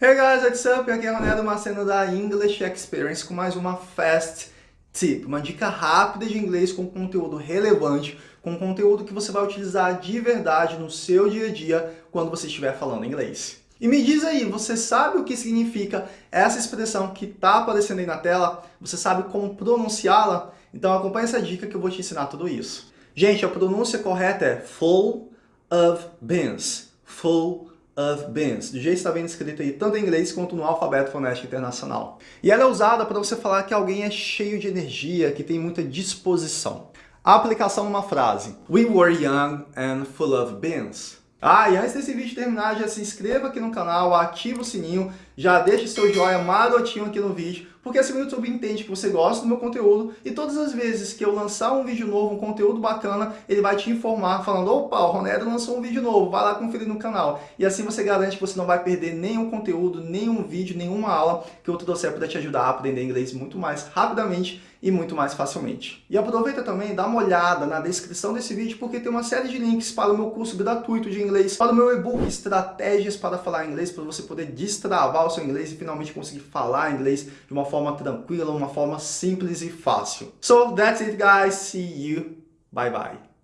Hey guys, what's up? Aqui é Ronaldo Maceno da English Experience com mais uma Fast Tip, uma dica rápida de inglês com conteúdo relevante, com conteúdo que você vai utilizar de verdade no seu dia a dia quando você estiver falando inglês. E me diz aí, você sabe o que significa essa expressão que está aparecendo aí na tela? Você sabe como pronunciá-la? Então acompanhe essa dica que eu vou te ensinar tudo isso. Gente, a pronúncia correta é full of beans. Full of beans, que está bem escrito aí, tanto em inglês quanto no alfabeto fonético internacional. E ela é usada para você falar que alguém é cheio de energia, que tem muita disposição. A aplicação numa frase. We were young and full of beans. Ah, e antes desse vídeo terminar, já se inscreva aqui no canal, ativa o sininho, já deixa seu joinha marotinho aqui no vídeo, porque assim o YouTube entende que você gosta do meu conteúdo e todas as vezes que eu lançar um vídeo novo, um conteúdo bacana, ele vai te informar falando, opa, o Ronero lançou um vídeo novo, vai lá conferir no canal. E assim você garante que você não vai perder nenhum conteúdo, nenhum vídeo, nenhuma aula que eu trouxer para te ajudar a aprender inglês muito mais rapidamente e muito mais facilmente. E aproveita também, dá uma olhada na descrição desse vídeo, porque tem uma série de links para o meu curso gratuito de inglês, para o meu e-book Estratégias para Falar Inglês, para você poder destravar o seu inglês e finalmente conseguir falar inglês de uma forma tranquila, uma forma simples e fácil. So, that's it guys, see you, bye bye.